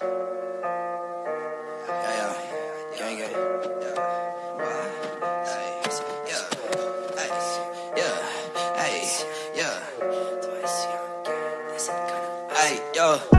Ja, ja,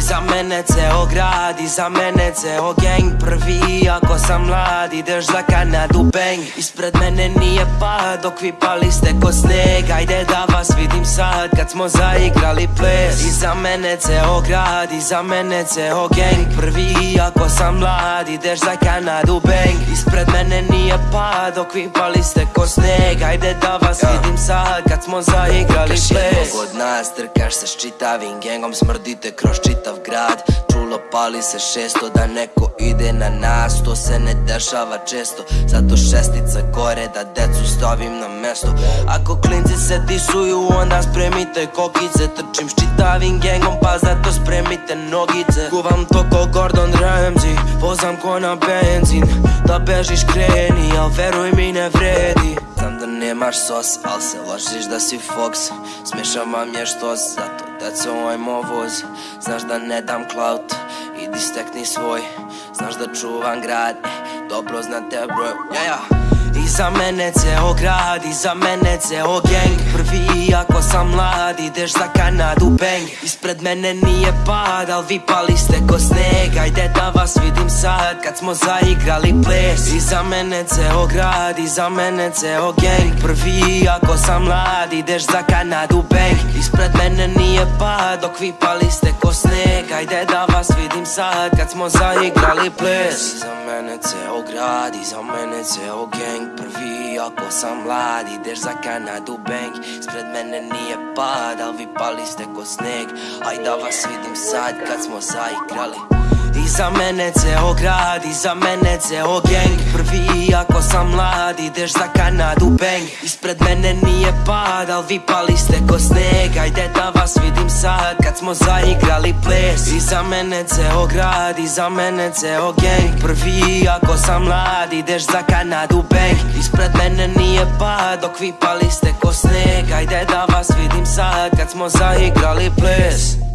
Iza mene ceo grad, iza mene ceo gang. Prvi ako sam mlad, ideš za Kanadu bang. Ispred mene nije pad, dok vi pali ste ko sneg. Ajde da vas vidim sad, kad smo zaigrali ples. Iza mene ceo grad, iza mene ceo gang. Prvi ako sam mlad, ideš za Kanadu bang. Ispred mene nije pad, dok vi pali ste ko sneg. Ajde da vas vidim sad, kad smo zaigrali ples. od nas, trkaš se s čitavim gengom Smrdite kroz čitav grad. Čulo pali se šesto da neko ide na nas. To se ne dešava često Zato šestica gore da decu stavim na mesto. Ako klinci se disuju onda spremite kokice. Trčim s čitavim gengom pa zato spremite nogice. Kuvam to ko Gordon Ramsay Vozam ko na benzin. Da bežiš kreni, al veruj mi ne vredi. Znam da nemaš sos, al se ložiš da si Fox. Smiješam vam je što zato deco ovaj moj voz Znaš da ne dam clout, idi stekni svoj Znaš da čuvam grad, eh, dobro znate broj Ja, ja. Iza mene ceo grad, iza mene ceo gang. Prvi ako sam mlad, ideš za Kanadu bang. Ispred mene nije pad, al vi pali ste ko sneg. Ajde da vas vidim sad, kad smo zaigrali ples. Iza mene ceo grad, iza mene ceo gang. Prvi ako sam mlad, ideš za Kanadu bang. Ispred mene nije pad, dok vi pali ste ko sneg Ajde da vas vidim sad, kad smo zaigrali ples. Iza mene ceo grad, iza mene ceo gang. Prvi ako sam mlad, ideš za Kanadu bang. Ispred mene nije pad, al vi pali ste ko sneg Aj da vas vidim sad, kad smo zaigrali Iza mene ceo grad, iza mene ceo gang. Prvi ako sam mlad, ideš za Kanadu bang. Ispred mene nije pad, al vi pali ste ko sneg. Ajde da vas vidim sad, kad smo zaigrali ples. Iza mene ceo grad, iza mene ceo gang. Prvi ako sam mlad, ideš za Kanadu bang. Ispred mene nije pad, dok vi pali ste ko sneg. Ajde da vas vidim sad, kad smo zaigrali ples